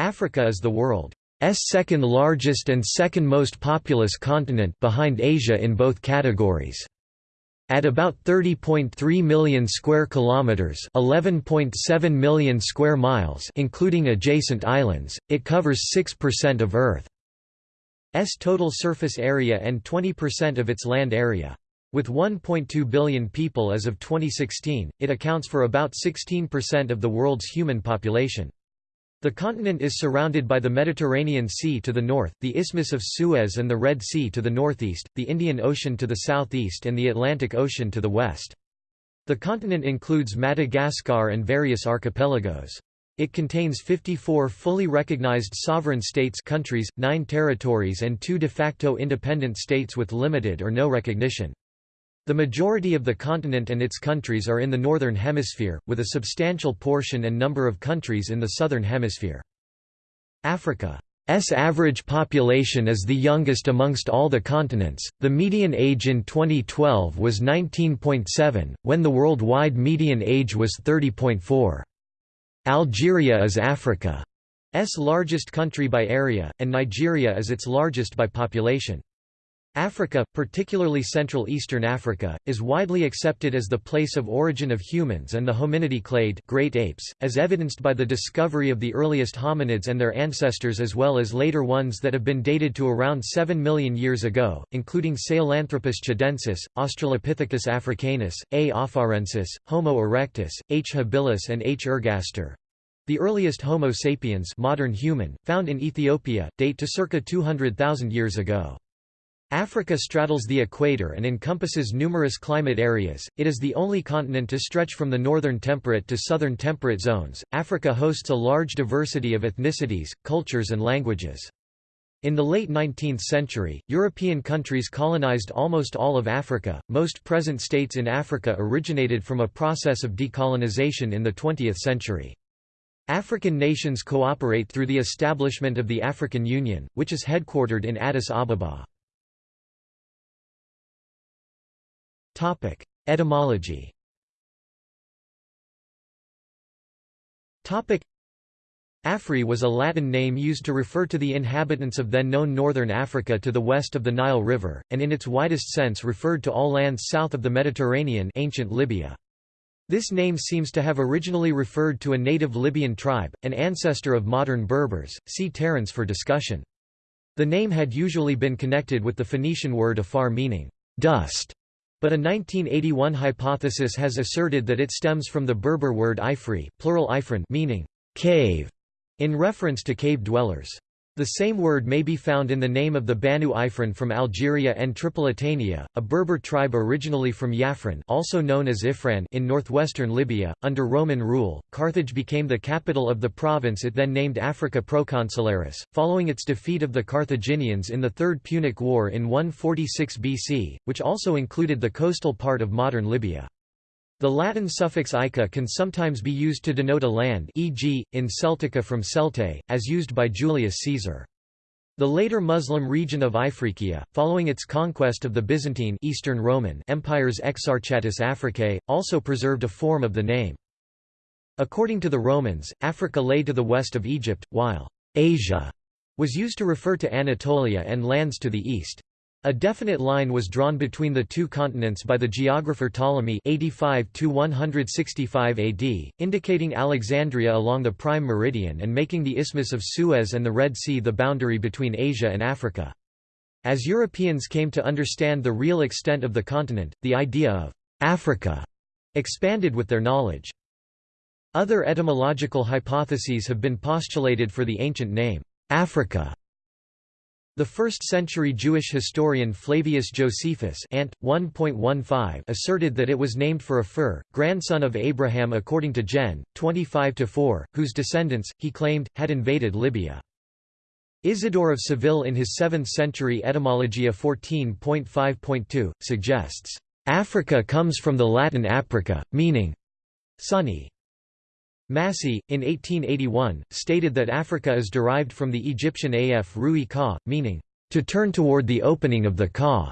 Africa is the world's second largest and second most populous continent behind Asia in both categories. At about 30.3 million square kilometers, 11.7 million square miles, including adjacent islands, it covers 6% of Earth's total surface area and 20% of its land area. With 1.2 billion people as of 2016, it accounts for about 16% of the world's human population. The continent is surrounded by the Mediterranean Sea to the north, the Isthmus of Suez and the Red Sea to the northeast, the Indian Ocean to the southeast and the Atlantic Ocean to the west. The continent includes Madagascar and various archipelagos. It contains 54 fully recognized sovereign states countries, 9 territories and 2 de facto independent states with limited or no recognition. The majority of the continent and its countries are in the Northern Hemisphere, with a substantial portion and number of countries in the Southern Hemisphere. Africa's average population is the youngest amongst all the continents. The median age in 2012 was 19.7, when the worldwide median age was 30.4. Algeria is Africa's largest country by area, and Nigeria is its largest by population. Africa, particularly Central Eastern Africa, is widely accepted as the place of origin of humans and the hominidae clade great apes, as evidenced by the discovery of the earliest hominids and their ancestors as well as later ones that have been dated to around 7 million years ago, including Sahelanthropus tchadensis, Australopithecus africanus, A. afarensis, Homo erectus, H. habilis and H. ergaster. The earliest Homo sapiens modern human, found in Ethiopia, date to circa 200,000 years ago. Africa straddles the equator and encompasses numerous climate areas. It is the only continent to stretch from the northern temperate to southern temperate zones. Africa hosts a large diversity of ethnicities, cultures, and languages. In the late 19th century, European countries colonized almost all of Africa. Most present states in Africa originated from a process of decolonization in the 20th century. African nations cooperate through the establishment of the African Union, which is headquartered in Addis Ababa. Etymology Afri was a Latin name used to refer to the inhabitants of then-known northern Africa to the west of the Nile River, and in its widest sense referred to all lands south of the Mediterranean ancient Libya. This name seems to have originally referred to a native Libyan tribe, an ancestor of modern Berbers, see Terence for discussion. The name had usually been connected with the Phoenician word afar meaning, dust, but a 1981 hypothesis has asserted that it stems from the Berber word ifri plural ifrin meaning cave, in reference to cave dwellers. The same word may be found in the name of the Banu Ifrin from Algeria and Tripolitania, a Berber tribe originally from Yafran also known as Ifran in northwestern Libya. Under Roman rule, Carthage became the capital of the province it then named Africa Proconsularis, following its defeat of the Carthaginians in the Third Punic War in 146 BC, which also included the coastal part of modern Libya. The Latin suffix ica can sometimes be used to denote a land e.g., in Celtica from Celte, as used by Julius Caesar. The later Muslim region of Ifriqiya, following its conquest of the Byzantine Eastern Roman Empire's Exarchatus Africae, also preserved a form of the name. According to the Romans, Africa lay to the west of Egypt, while Asia was used to refer to Anatolia and lands to the east. A definite line was drawn between the two continents by the geographer Ptolemy 85 AD, indicating Alexandria along the prime meridian and making the Isthmus of Suez and the Red Sea the boundary between Asia and Africa. As Europeans came to understand the real extent of the continent, the idea of Africa expanded with their knowledge. Other etymological hypotheses have been postulated for the ancient name, Africa. The 1st-century Jewish historian Flavius Josephus Ant. 1.15 asserted that it was named for Aphur, grandson of Abraham according to Gen. 25-4, whose descendants, he claimed, had invaded Libya. Isidore of Seville in his 7th-century Etymologia 14.5.2, suggests, "...Africa comes from the Latin aprica, meaning sunny." Massey, in 1881, stated that Africa is derived from the Egyptian af rui ka, meaning, to turn toward the opening of the ka.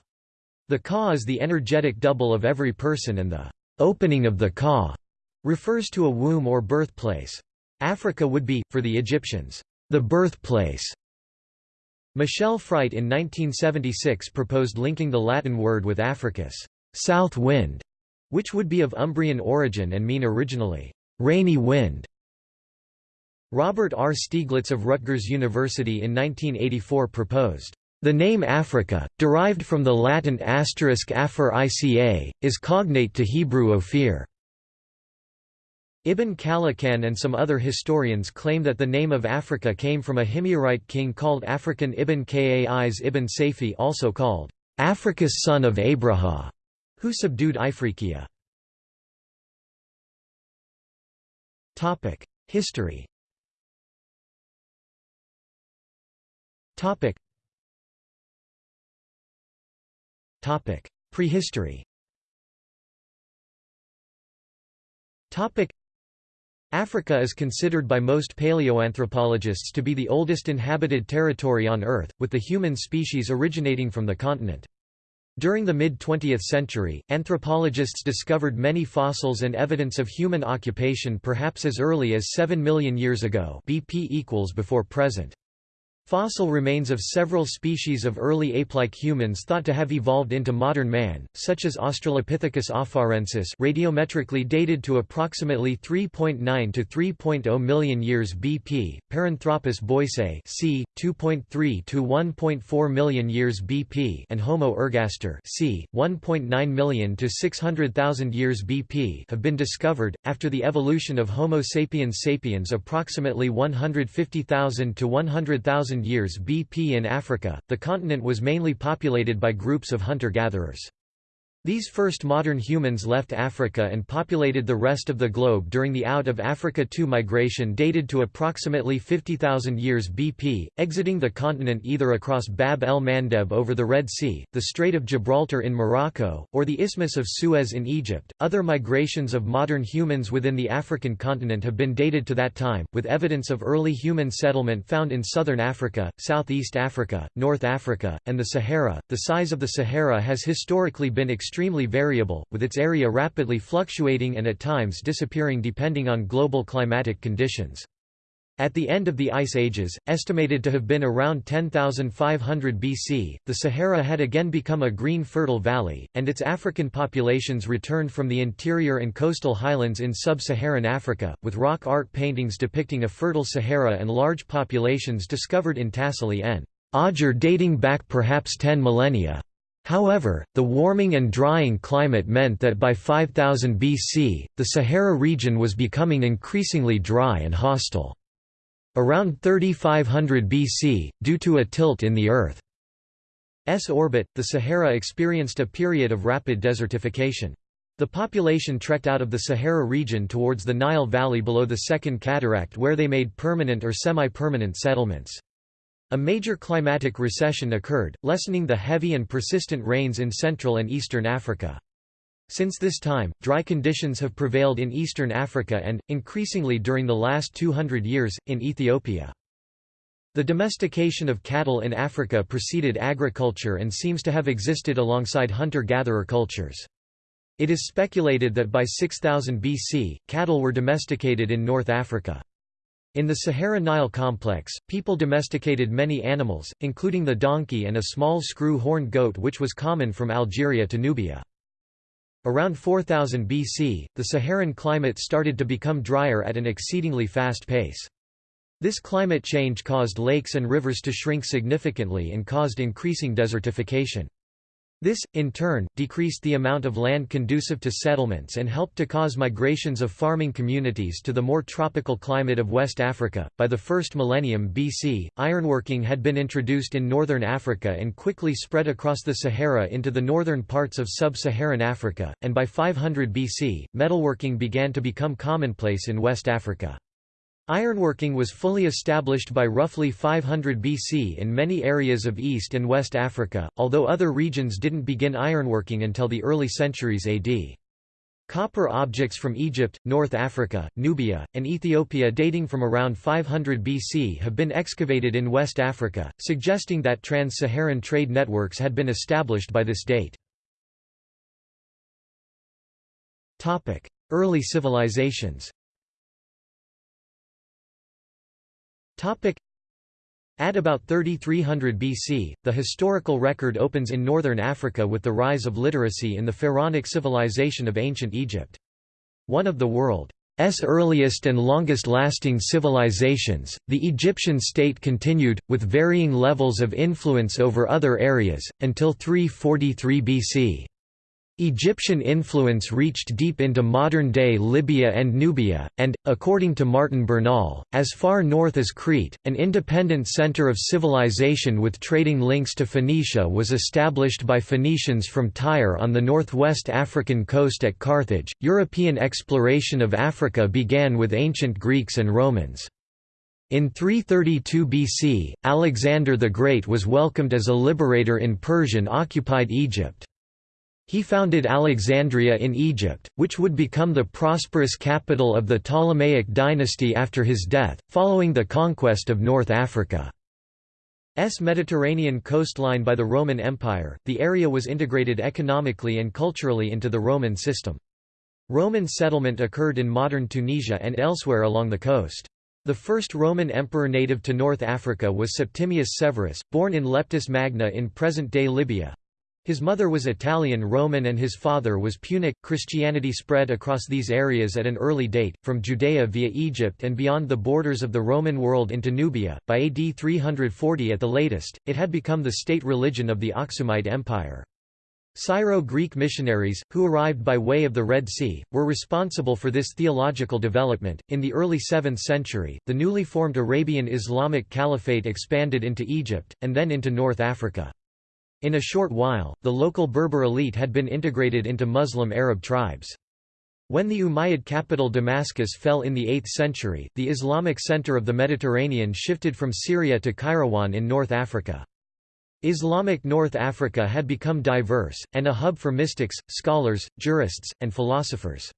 The ka is the energetic double of every person and the opening of the ka refers to a womb or birthplace. Africa would be, for the Egyptians, the birthplace. Michel Fruyt in 1976 proposed linking the Latin word with Africus, south wind, which would be of Umbrian origin and mean originally, rainy wind. Robert R. Stieglitz of Rutgers University in 1984 proposed, the name Africa, derived from the Latin asterisk aphor ica, is cognate to Hebrew Ophir. Ibn Khallikan and some other historians claim that the name of Africa came from a Himyarite king called Afrikin Ibn Kais ibn Saifi also called Afrikus son of Abraha, who subdued Ifriqiya. History. Topic: Prehistory. Topic. Africa is considered by most paleoanthropologists to be the oldest inhabited territory on Earth, with the human species originating from the continent. During the mid-20th century, anthropologists discovered many fossils and evidence of human occupation perhaps as early as 7 million years ago BP equals before present. Fossil remains of several species of early ape-like humans thought to have evolved into modern man, such as Australopithecus afarensis radiometrically dated to approximately 3.9 to 3.0 million years BP, Paranthropus boisei c. 2.3 to 1.4 million years BP and Homo ergaster c. 1.9 million to 600,000 years BP have been discovered, after the evolution of Homo sapiens sapiens approximately 150,000 to 100,000 years BP in Africa, the continent was mainly populated by groups of hunter-gatherers. These first modern humans left Africa and populated the rest of the globe during the Out of Africa II migration dated to approximately 50,000 years BP, exiting the continent either across Bab el-Mandeb over the Red Sea, the Strait of Gibraltar in Morocco, or the Isthmus of Suez in Egypt. Other migrations of modern humans within the African continent have been dated to that time, with evidence of early human settlement found in southern Africa, southeast Africa, North Africa, and the Sahara. The size of the Sahara has historically been extremely variable, with its area rapidly fluctuating and at times disappearing depending on global climatic conditions. At the end of the Ice Ages, estimated to have been around 10,500 BC, the Sahara had again become a green fertile valley, and its African populations returned from the interior and coastal highlands in sub-Saharan Africa, with rock art paintings depicting a fertile Sahara and large populations discovered in Tassili n. Odger dating back perhaps 10 millennia. However, the warming and drying climate meant that by 5000 BC, the Sahara region was becoming increasingly dry and hostile. Around 3500 BC, due to a tilt in the Earth's orbit, the Sahara experienced a period of rapid desertification. The population trekked out of the Sahara region towards the Nile Valley below the Second Cataract where they made permanent or semi-permanent settlements. A major climatic recession occurred, lessening the heavy and persistent rains in Central and Eastern Africa. Since this time, dry conditions have prevailed in eastern Africa and, increasingly during the last 200 years, in Ethiopia. The domestication of cattle in Africa preceded agriculture and seems to have existed alongside hunter-gatherer cultures. It is speculated that by 6000 BC, cattle were domesticated in North Africa. In the Sahara-Nile complex, people domesticated many animals, including the donkey and a small screw-horned goat which was common from Algeria to Nubia. Around 4000 BC, the Saharan climate started to become drier at an exceedingly fast pace. This climate change caused lakes and rivers to shrink significantly and caused increasing desertification. This, in turn, decreased the amount of land conducive to settlements and helped to cause migrations of farming communities to the more tropical climate of West Africa. By the first millennium BC, ironworking had been introduced in northern Africa and quickly spread across the Sahara into the northern parts of sub-Saharan Africa, and by 500 BC, metalworking began to become commonplace in West Africa. Ironworking was fully established by roughly 500 BC in many areas of East and West Africa, although other regions didn't begin ironworking until the early centuries AD. Copper objects from Egypt, North Africa, Nubia, and Ethiopia dating from around 500 BC have been excavated in West Africa, suggesting that trans-Saharan trade networks had been established by this date. Early civilizations At about 3300 BC, the historical record opens in northern Africa with the rise of literacy in the pharaonic civilization of ancient Egypt. One of the world's earliest and longest-lasting civilizations, the Egyptian state continued, with varying levels of influence over other areas, until 343 BC. Egyptian influence reached deep into modern-day Libya and Nubia, and, according to Martin Bernal, as far north as Crete, an independent center of civilization with trading links to Phoenicia was established by Phoenicians from Tyre on the northwest African coast at Carthage. European exploration of Africa began with ancient Greeks and Romans. In 332 BC, Alexander the Great was welcomed as a liberator in Persian-occupied Egypt. He founded Alexandria in Egypt, which would become the prosperous capital of the Ptolemaic dynasty after his death, following the conquest of North Africa. S Mediterranean coastline by the Roman Empire, the area was integrated economically and culturally into the Roman system. Roman settlement occurred in modern Tunisia and elsewhere along the coast. The first Roman emperor native to North Africa was Septimius Severus, born in Leptis Magna in present-day Libya. His mother was Italian Roman and his father was Punic. Christianity spread across these areas at an early date, from Judea via Egypt and beyond the borders of the Roman world into Nubia. By AD 340 at the latest, it had become the state religion of the Aksumite Empire. Syro-Greek missionaries, who arrived by way of the Red Sea, were responsible for this theological development. In the early 7th century, the newly formed Arabian Islamic Caliphate expanded into Egypt, and then into North Africa. In a short while, the local Berber elite had been integrated into Muslim Arab tribes. When the Umayyad capital Damascus fell in the 8th century, the Islamic center of the Mediterranean shifted from Syria to Kairouan in North Africa. Islamic North Africa had become diverse, and a hub for mystics, scholars, jurists, and philosophers.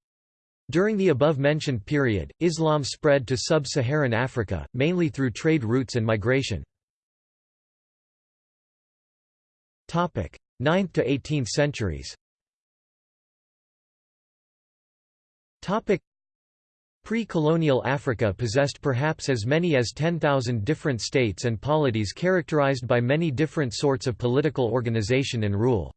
During the above-mentioned period, Islam spread to sub-Saharan Africa, mainly through trade routes and migration. 9th to 18th centuries. Pre-colonial Africa possessed perhaps as many as 10,000 different states and polities characterized by many different sorts of political organization and rule.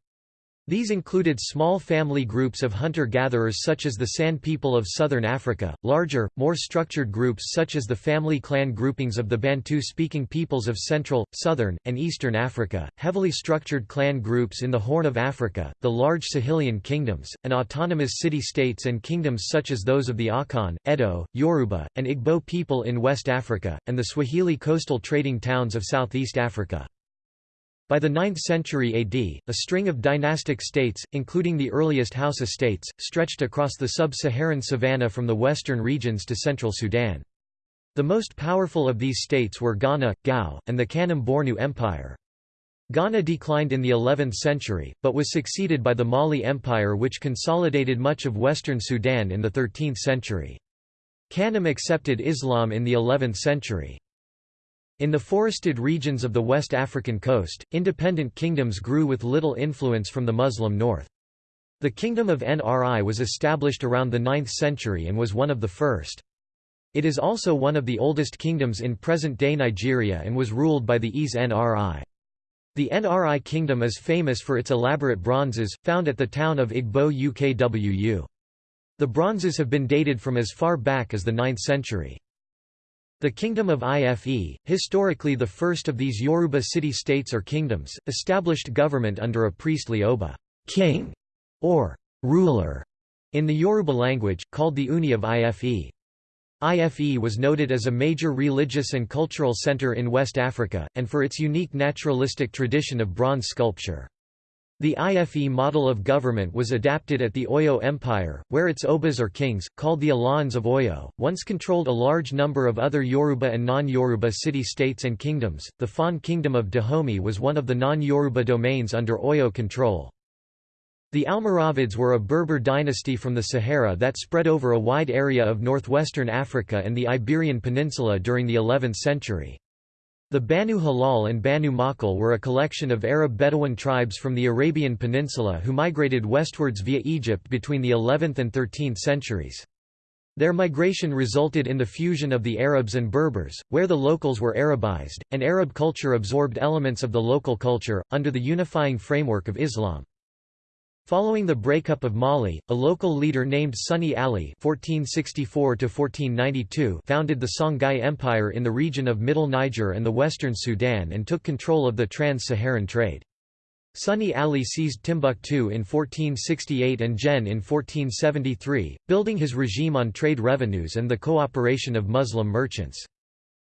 These included small family groups of hunter-gatherers such as the San people of southern Africa, larger, more structured groups such as the family clan groupings of the Bantu-speaking peoples of central, southern, and eastern Africa, heavily structured clan groups in the Horn of Africa, the large Sahelian kingdoms, and autonomous city-states and kingdoms such as those of the Akan, Edo, Yoruba, and Igbo people in West Africa, and the Swahili coastal trading towns of Southeast Africa. By the 9th century AD, a string of dynastic states, including the earliest Hausa states, stretched across the sub-Saharan savanna from the western regions to central Sudan. The most powerful of these states were Ghana, Gao, and the Kanem Bornu Empire. Ghana declined in the 11th century, but was succeeded by the Mali Empire which consolidated much of western Sudan in the 13th century. Kanem accepted Islam in the 11th century. In the forested regions of the West African coast, independent kingdoms grew with little influence from the Muslim north. The Kingdom of Nri was established around the 9th century and was one of the first. It is also one of the oldest kingdoms in present-day Nigeria and was ruled by the Eze Nri. The Nri kingdom is famous for its elaborate bronzes, found at the town of Igbo Ukwu. The bronzes have been dated from as far back as the 9th century. The Kingdom of Ife, historically the first of these Yoruba city-states or kingdoms, established government under a priestly oba king", or ruler, in the Yoruba language, called the Ooni of Ife. Ife was noted as a major religious and cultural center in West Africa, and for its unique naturalistic tradition of bronze sculpture. The IFE model of government was adapted at the Oyo Empire, where its obas or kings, called the Alaafins of Oyo, once controlled a large number of other Yoruba and non-Yoruba city-states and kingdoms. The Fon Kingdom of Dahomey was one of the non-Yoruba domains under Oyo control. The Almoravids were a Berber dynasty from the Sahara that spread over a wide area of northwestern Africa and the Iberian Peninsula during the 11th century. The Banu Hilal and Banu Makil were a collection of Arab Bedouin tribes from the Arabian Peninsula who migrated westwards via Egypt between the 11th and 13th centuries. Their migration resulted in the fusion of the Arabs and Berbers, where the locals were Arabized, and Arab culture absorbed elements of the local culture, under the unifying framework of Islam. Following the breakup of Mali, a local leader named Sunni Ali (1464–1492) founded the Songhai Empire in the region of Middle Niger and the western Sudan and took control of the trans-Saharan trade. Sunni Ali seized Timbuktu in 1468 and Djenné in 1473, building his regime on trade revenues and the cooperation of Muslim merchants.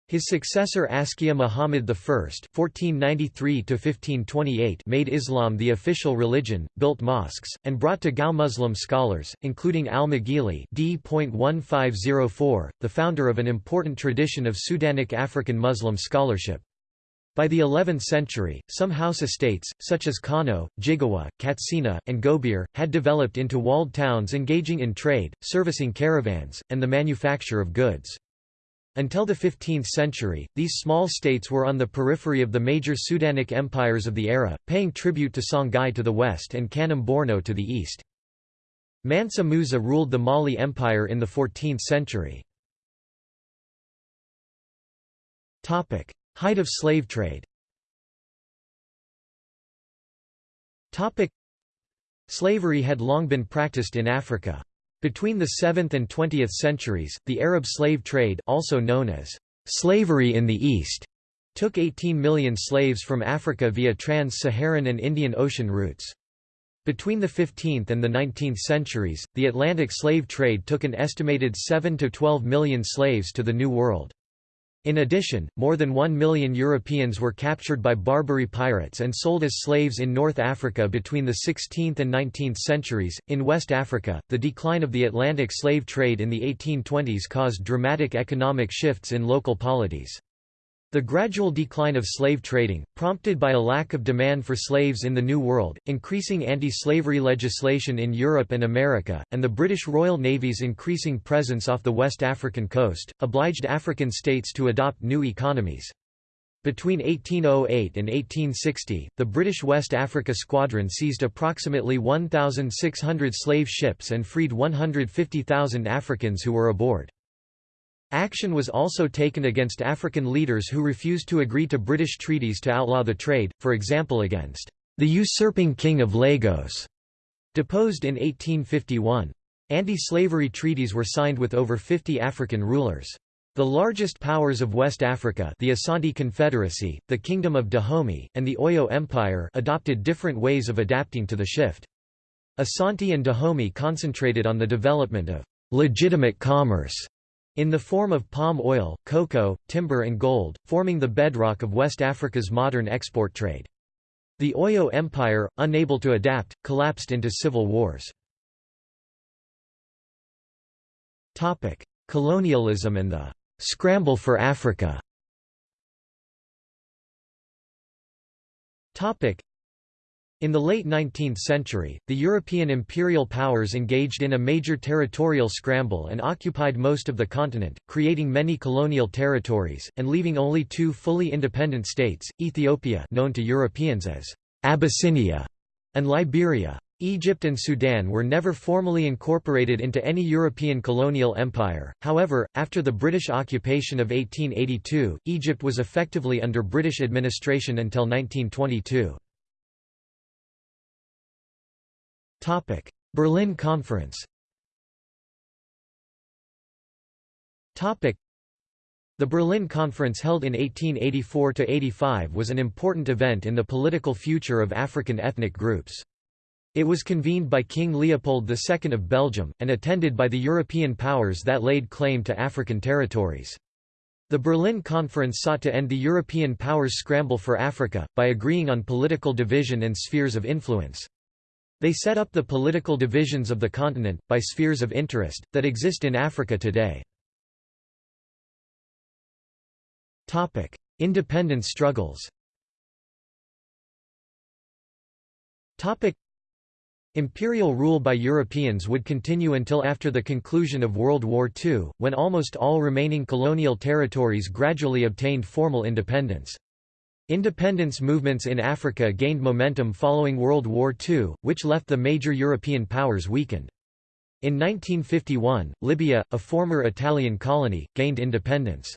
His successor Askia Muhammad I (1493–1528) made Islam the official religion, built mosques, and brought to Gao Muslim scholars, including al-Maghili (d.1504), the founder of an important tradition of Sudanic African Muslim scholarship. By the 11th century, some Hausa states, such as Kano, Jigawa, Katsina, and Gobir, had developed into walled towns engaging in trade, servicing caravans, and the manufacture of goods. Until the 15th century, these small states were on the periphery of the major Sudanic empires of the era, paying tribute to Songhai to the west and Kanem Borno to the east. Mansa Musa ruled the Mali Empire in the 14th century. Height of slave trade Slavery had long been practiced in Africa. Between the 7th and 20th centuries, the Arab slave trade also known as slavery in the East took 18 million slaves from Africa via trans-Saharan and Indian Ocean routes. Between the 15th and the 19th centuries, the Atlantic slave trade took an estimated 7 to 12 million slaves to the New World. In addition, more than one million Europeans were captured by Barbary pirates and sold as slaves in North Africa between the 16th and 19th centuries. In West Africa, the decline of the Atlantic slave trade in the 1820s caused dramatic economic shifts in local polities. The gradual decline of slave trading, prompted by a lack of demand for slaves in the New World, increasing anti-slavery legislation in Europe and America, and the British Royal Navy's increasing presence off the West African coast, obliged African states to adopt new economies. Between 1808 and 1860, the British West Africa Squadron seized approximately 1,600 slave ships and freed 150,000 Africans who were aboard. Action was also taken against African leaders who refused to agree to British treaties to outlaw the trade, for example against the usurping King of Lagos, deposed in 1851. Anti-slavery treaties were signed with over 50 African rulers. The largest powers of West Africa the Asante Confederacy, the Kingdom of Dahomey, and the Oyo Empire adopted different ways of adapting to the shift. Asante and Dahomey concentrated on the development of legitimate commerce in the form of palm oil, cocoa, timber and gold, forming the bedrock of West Africa's modern export trade. The Oyo Empire, unable to adapt, collapsed into civil wars. Colonialism and the «scramble for Africa» in the late 19th century, the European imperial powers engaged in a major territorial scramble and occupied most of the continent, creating many colonial territories, and leaving only two fully independent states, Ethiopia known to Europeans as Abyssinia and Liberia. Egypt and Sudan were never formally incorporated into any European colonial empire, however, after the British occupation of 1882, Egypt was effectively under British administration until 1922. Berlin Conference Topic: the Berlin Conference held in 1884–85 was an important event in the political future of African ethnic groups. It was convened by King Leopold II of Belgium, and attended by the European powers that laid claim to African territories. The Berlin Conference sought to end the European powers' scramble for Africa, by agreeing on political division and spheres of influence. They set up the political divisions of the continent, by spheres of interest, that exist in Africa today. Independence struggles Imperial rule by Europeans would continue until after the conclusion of World War II, when almost all remaining colonial territories gradually obtained formal independence. Independence movements in Africa gained momentum following World War II, which left the major European powers weakened. In 1951, Libya, a former Italian colony, gained independence.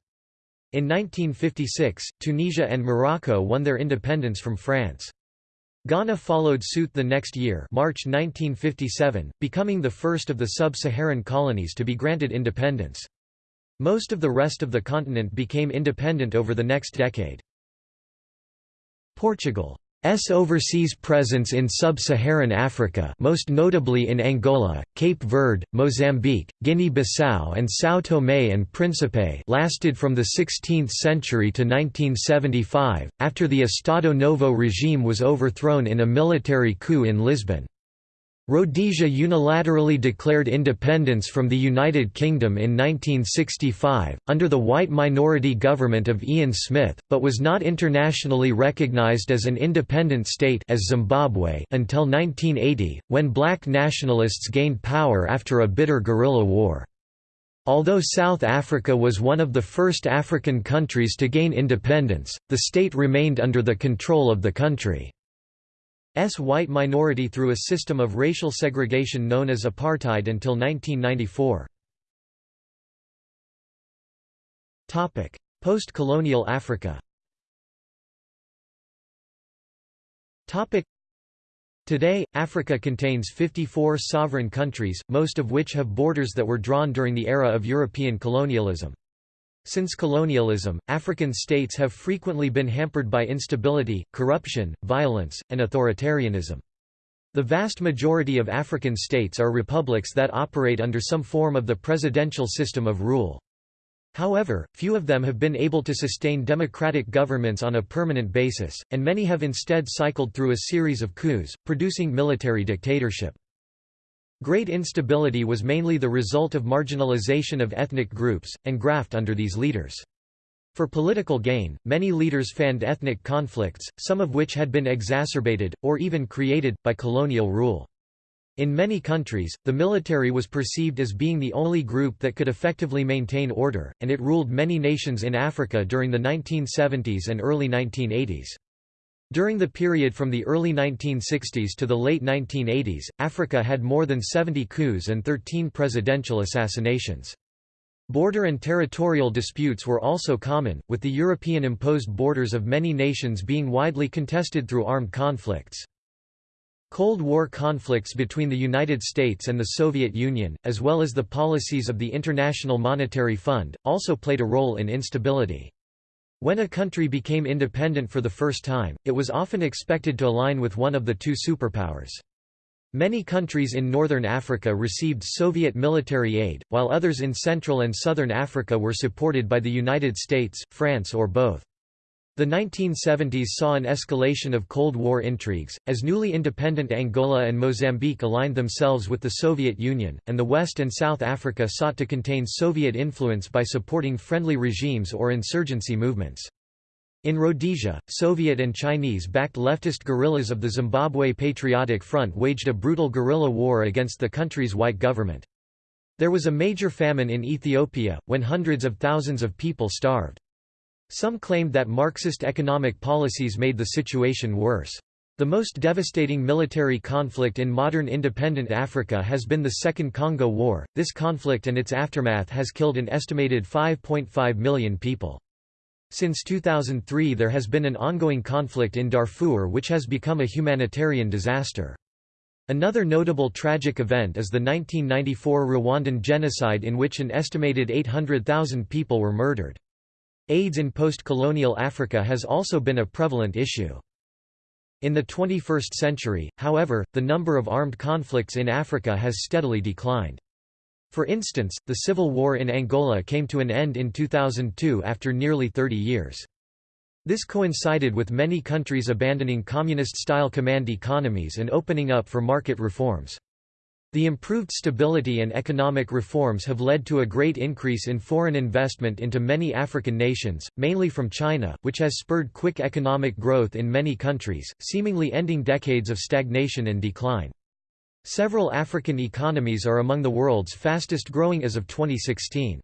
In 1956, Tunisia and Morocco won their independence from France. Ghana followed suit the next year March 1957, becoming the first of the sub-Saharan colonies to be granted independence. Most of the rest of the continent became independent over the next decade. Portugal S overseas presence in sub-Saharan Africa most notably in Angola, Cape Verde, Mozambique, Guinea-Bissau and São Tomé and Príncipe lasted from the 16th century to 1975, after the Estado Novo regime was overthrown in a military coup in Lisbon. Rhodesia unilaterally declared independence from the United Kingdom in 1965, under the white minority government of Ian Smith, but was not internationally recognized as an independent state as Zimbabwe until 1980, when black nationalists gained power after a bitter guerrilla war. Although South Africa was one of the first African countries to gain independence, the state remained under the control of the country. S white minority through a system of racial segregation known as apartheid until 1994. Post-colonial Africa Today, Africa contains 54 sovereign countries, most of which have borders that were drawn during the era of European colonialism. Since colonialism, African states have frequently been hampered by instability, corruption, violence, and authoritarianism. The vast majority of African states are republics that operate under some form of the presidential system of rule. However, few of them have been able to sustain democratic governments on a permanent basis, and many have instead cycled through a series of coups, producing military dictatorship. Great instability was mainly the result of marginalization of ethnic groups, and graft under these leaders. For political gain, many leaders fanned ethnic conflicts, some of which had been exacerbated, or even created, by colonial rule. In many countries, the military was perceived as being the only group that could effectively maintain order, and it ruled many nations in Africa during the 1970s and early 1980s. During the period from the early 1960s to the late 1980s, Africa had more than 70 coups and 13 presidential assassinations. Border and territorial disputes were also common, with the European-imposed borders of many nations being widely contested through armed conflicts. Cold War conflicts between the United States and the Soviet Union, as well as the policies of the International Monetary Fund, also played a role in instability. When a country became independent for the first time, it was often expected to align with one of the two superpowers. Many countries in northern Africa received Soviet military aid, while others in Central and Southern Africa were supported by the United States, France or both. The 1970s saw an escalation of Cold War intrigues, as newly independent Angola and Mozambique aligned themselves with the Soviet Union, and the West and South Africa sought to contain Soviet influence by supporting friendly regimes or insurgency movements. In Rhodesia, Soviet and Chinese-backed leftist guerrillas of the Zimbabwe Patriotic Front waged a brutal guerrilla war against the country's white government. There was a major famine in Ethiopia, when hundreds of thousands of people starved. Some claimed that Marxist economic policies made the situation worse. The most devastating military conflict in modern independent Africa has been the Second Congo War. This conflict and its aftermath has killed an estimated 5.5 million people. Since 2003 there has been an ongoing conflict in Darfur which has become a humanitarian disaster. Another notable tragic event is the 1994 Rwandan genocide in which an estimated 800,000 people were murdered. AIDS in post-colonial Africa has also been a prevalent issue. In the 21st century, however, the number of armed conflicts in Africa has steadily declined. For instance, the civil war in Angola came to an end in 2002 after nearly 30 years. This coincided with many countries abandoning communist-style command economies and opening up for market reforms. The improved stability and economic reforms have led to a great increase in foreign investment into many African nations, mainly from China, which has spurred quick economic growth in many countries, seemingly ending decades of stagnation and decline. Several African economies are among the world's fastest growing as of 2016.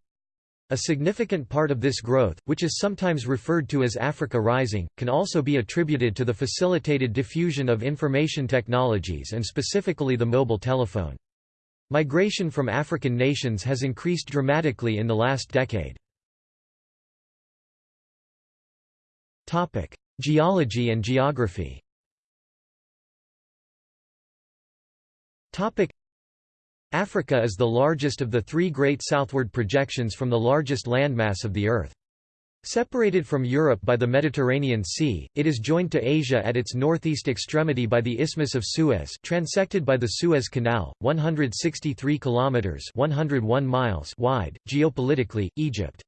A significant part of this growth, which is sometimes referred to as Africa Rising, can also be attributed to the facilitated diffusion of information technologies and specifically the mobile telephone. Migration from African nations has increased dramatically in the last decade. Geology and geography Africa is the largest of the three great southward projections from the largest landmass of the Earth. Separated from Europe by the Mediterranean Sea, it is joined to Asia at its northeast extremity by the Isthmus of Suez, transected by the Suez Canal, 163 kilometers (101 miles) wide. Geopolitically, Egypt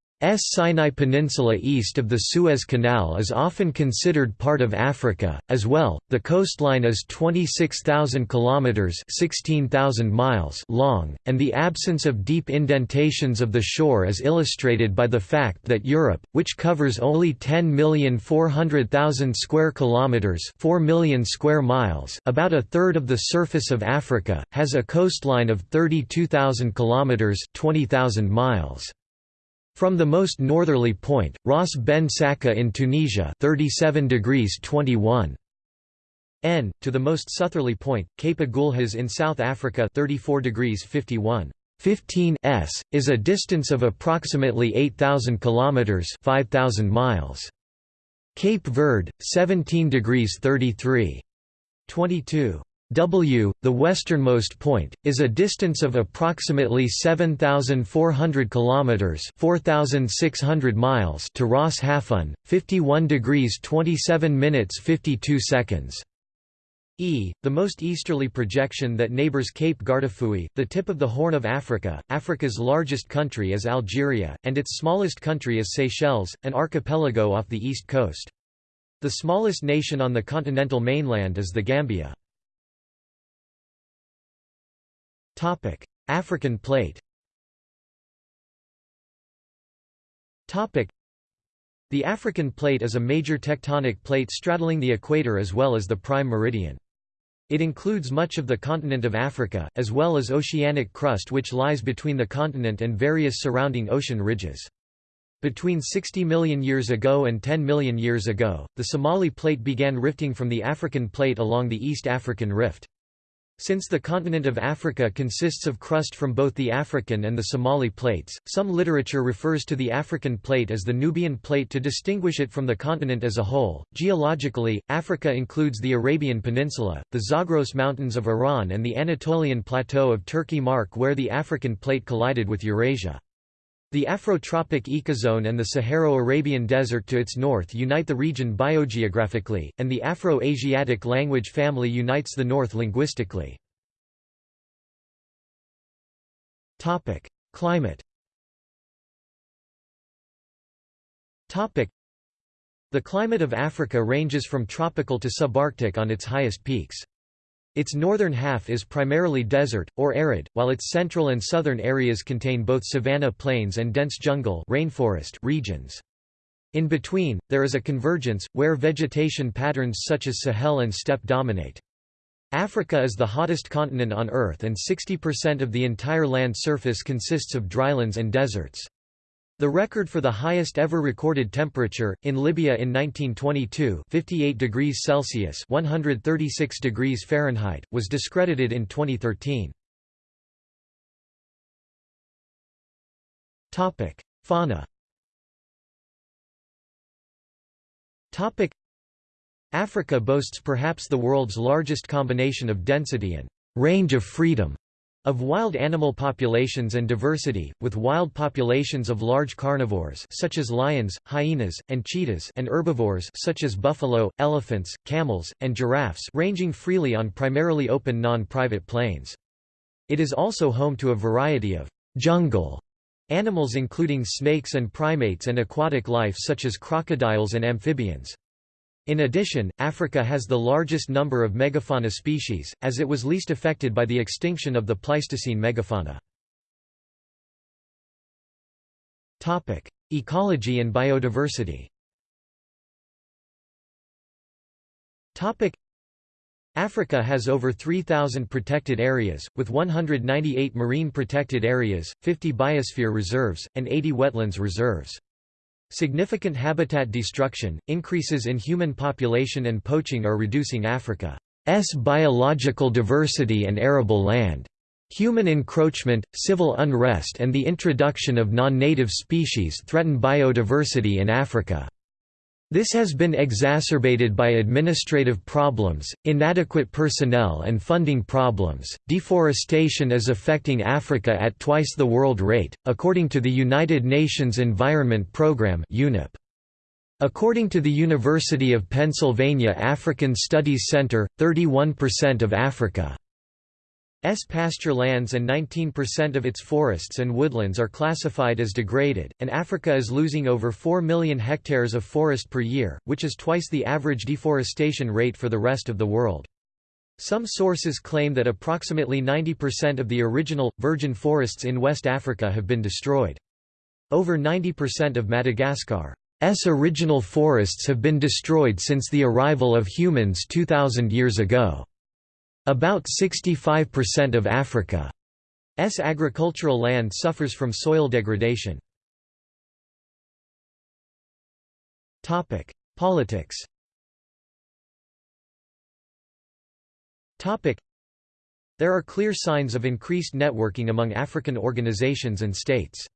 Sinai Peninsula east of the Suez Canal is often considered part of Africa as well. The coastline is 26,000 kilometers, 16,000 miles long, and the absence of deep indentations of the shore is illustrated by the fact that Europe, which covers only 10,400,000 square kilometers, 4 million square miles, about a third of the surface of Africa, has a coastline of 32,000 kilometers, 20,000 miles. From the most northerly point, Ras Ben Sakka in Tunisia 37 degrees 21 N, to the most southerly point, Cape Agulhas in South Africa 34 degrees 51 15 s, is a distance of approximately 8,000 kilometers 5,000 miles. Cape Verde, 17 degrees 33 22 W, the westernmost point, is a distance of approximately 7400 kilometers, 4600 miles to Ras Hafun, 51 degrees 27 minutes 52 seconds. E, the most easterly projection that neighbors Cape Guardafui, the tip of the Horn of Africa. Africa's largest country is Algeria, and its smallest country is Seychelles, an archipelago off the east coast. The smallest nation on the continental mainland is the Gambia. Topic: African plate. Topic: The African plate is a major tectonic plate straddling the equator as well as the prime meridian. It includes much of the continent of Africa, as well as oceanic crust which lies between the continent and various surrounding ocean ridges. Between 60 million years ago and 10 million years ago, the Somali Plate began rifting from the African Plate along the East African Rift. Since the continent of Africa consists of crust from both the African and the Somali plates, some literature refers to the African plate as the Nubian plate to distinguish it from the continent as a whole. Geologically, Africa includes the Arabian Peninsula, the Zagros Mountains of Iran, and the Anatolian Plateau of Turkey, mark where the African plate collided with Eurasia. The Afrotropic ecozone and the Saharo-Arabian Desert to its north unite the region biogeographically, and the Afro-Asiatic language family unites the north linguistically. Climate The climate of Africa ranges from tropical to subarctic on its highest peaks. Its northern half is primarily desert, or arid, while its central and southern areas contain both savanna plains and dense jungle rainforest regions. In between, there is a convergence, where vegetation patterns such as Sahel and steppe dominate. Africa is the hottest continent on Earth and 60% of the entire land surface consists of drylands and deserts. The record for the highest ever recorded temperature, in Libya in 1922 58 degrees Celsius 136 degrees Fahrenheit, was discredited in 2013. Fauna Africa boasts perhaps the world's largest combination of density and range of freedom of wild animal populations and diversity, with wild populations of large carnivores such as lions, hyenas, and cheetahs and herbivores such as buffalo, elephants, camels, and giraffes ranging freely on primarily open non-private plains. It is also home to a variety of jungle animals including snakes and primates and aquatic life such as crocodiles and amphibians. In addition, Africa has the largest number of megafauna species, as it was least affected by the extinction of the Pleistocene megafauna. Ecology and biodiversity Africa has over 3,000 protected areas, with 198 marine protected areas, 50 biosphere reserves, and 80 wetlands reserves. Significant habitat destruction, increases in human population and poaching are reducing Africa's biological diversity and arable land. Human encroachment, civil unrest and the introduction of non-native species threaten biodiversity in Africa. This has been exacerbated by administrative problems, inadequate personnel and funding problems. Deforestation is affecting Africa at twice the world rate, according to the United Nations Environment Programme (UNEP). According to the University of Pennsylvania African Studies Center, 31% of Africa S pasture lands and 19% of its forests and woodlands are classified as degraded, and Africa is losing over 4 million hectares of forest per year, which is twice the average deforestation rate for the rest of the world. Some sources claim that approximately 90% of the original, virgin forests in West Africa have been destroyed. Over 90% of Madagascar's original forests have been destroyed since the arrival of humans 2,000 years ago. About 65% of Africa's agricultural land suffers from soil degradation. Politics There are clear signs of increased networking among African organizations and states.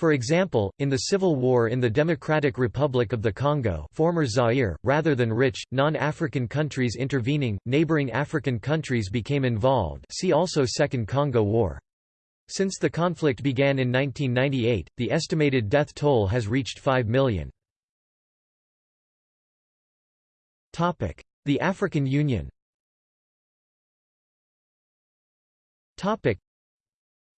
For example, in the civil war in the Democratic Republic of the Congo former Zaire, rather than rich, non-African countries intervening, neighboring African countries became involved see also Second Congo War. Since the conflict began in 1998, the estimated death toll has reached 5 million. The African Union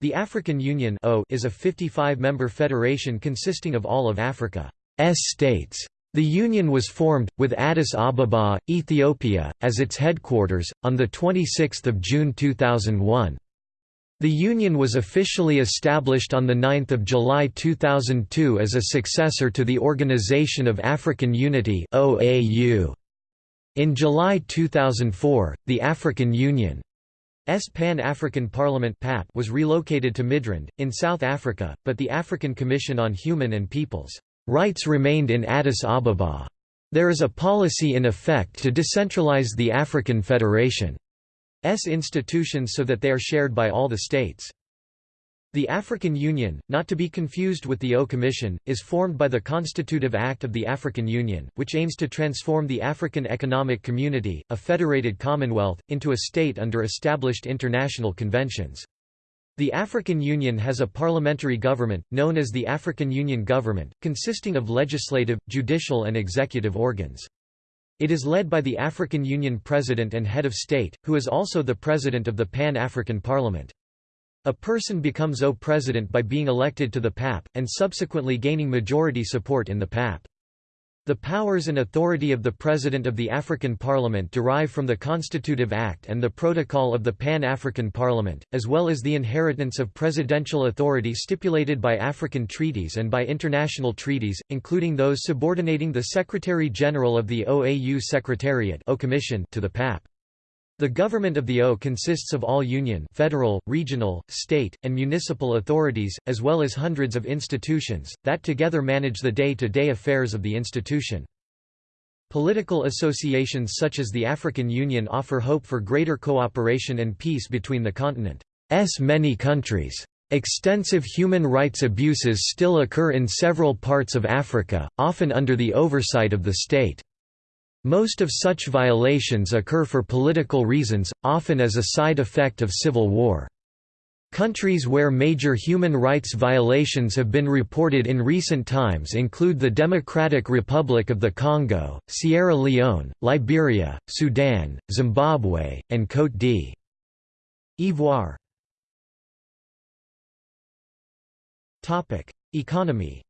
the African Union is a 55-member federation consisting of all of Africa's states. The Union was formed, with Addis Ababa, Ethiopia, as its headquarters, on 26 June 2001. The Union was officially established on 9 July 2002 as a successor to the Organization of African Unity In July 2004, the African Union S Pan-African Parliament PAP was relocated to Midrand, in South Africa, but the African Commission on Human and People's Rights remained in Addis Ababa. There is a policy in effect to decentralize the African Federation's institutions so that they are shared by all the states. The African Union, not to be confused with the O Commission, is formed by the Constitutive Act of the African Union, which aims to transform the African Economic Community, a federated commonwealth, into a state under established international conventions. The African Union has a parliamentary government, known as the African Union Government, consisting of legislative, judicial and executive organs. It is led by the African Union President and Head of State, who is also the President of the Pan-African Parliament. A person becomes O president by being elected to the PAP, and subsequently gaining majority support in the PAP. The powers and authority of the President of the African Parliament derive from the Constitutive Act and the Protocol of the Pan-African Parliament, as well as the inheritance of presidential authority stipulated by African treaties and by international treaties, including those subordinating the Secretary-General of the OAU Secretariat to the PAP. The government of the O consists of all union federal, regional, state, and municipal authorities, as well as hundreds of institutions, that together manage the day-to-day -day affairs of the institution. Political associations such as the African Union offer hope for greater cooperation and peace between the continent's many countries. Extensive human rights abuses still occur in several parts of Africa, often under the oversight of the state. Most of such violations occur for political reasons, often as a side effect of civil war. Countries where major human rights violations have been reported in recent times include the Democratic Republic of the Congo, Sierra Leone, Liberia, Sudan, Zimbabwe, and Côte d'Ivoire. Economy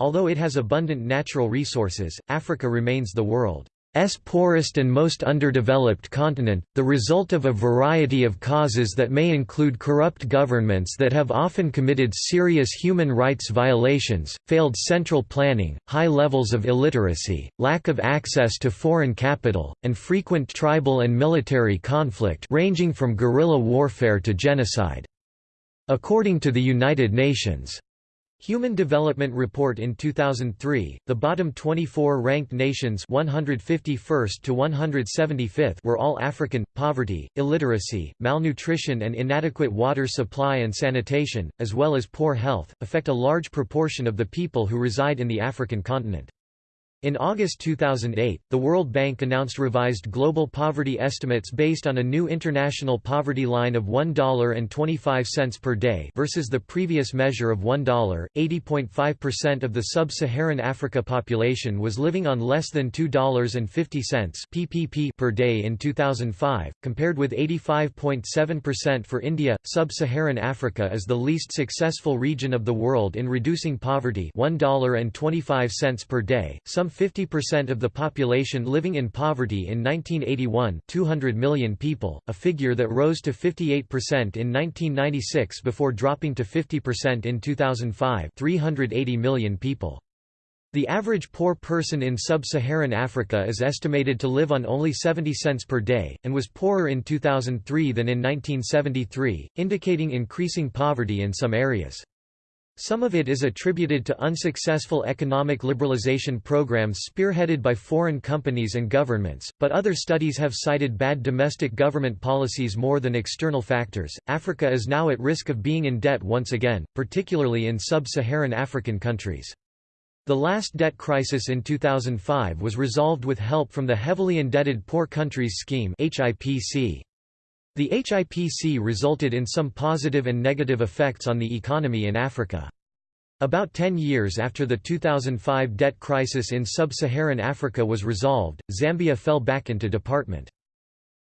Although it has abundant natural resources, Africa remains the world's poorest and most underdeveloped continent, the result of a variety of causes that may include corrupt governments that have often committed serious human rights violations, failed central planning, high levels of illiteracy, lack of access to foreign capital, and frequent tribal and military conflict ranging from guerrilla warfare to genocide. According to the United Nations Human Development Report in 2003, the bottom 24 ranked nations 151st to 175th were all African. Poverty, illiteracy, malnutrition and inadequate water supply and sanitation, as well as poor health, affect a large proportion of the people who reside in the African continent. In August 2008, the World Bank announced revised global poverty estimates based on a new international poverty line of $1.25 per day versus the previous measure of $1. 80.5% of the sub-Saharan Africa population was living on less than $2.50 PPP per day in 2005, compared with 85.7% for India. Sub-Saharan Africa is the least successful region of the world in reducing poverty, $1.25 per day. Some 50% of the population living in poverty in 1981 200 million people, a figure that rose to 58% in 1996 before dropping to 50% in 2005 380 million people. The average poor person in sub-Saharan Africa is estimated to live on only 70 cents per day, and was poorer in 2003 than in 1973, indicating increasing poverty in some areas. Some of it is attributed to unsuccessful economic liberalization programs spearheaded by foreign companies and governments, but other studies have cited bad domestic government policies more than external factors. Africa is now at risk of being in debt once again, particularly in sub Saharan African countries. The last debt crisis in 2005 was resolved with help from the Heavily Indebted Poor Countries Scheme. HIPC. The HIPC resulted in some positive and negative effects on the economy in Africa. About 10 years after the 2005 debt crisis in sub-Saharan Africa was resolved, Zambia fell back into department.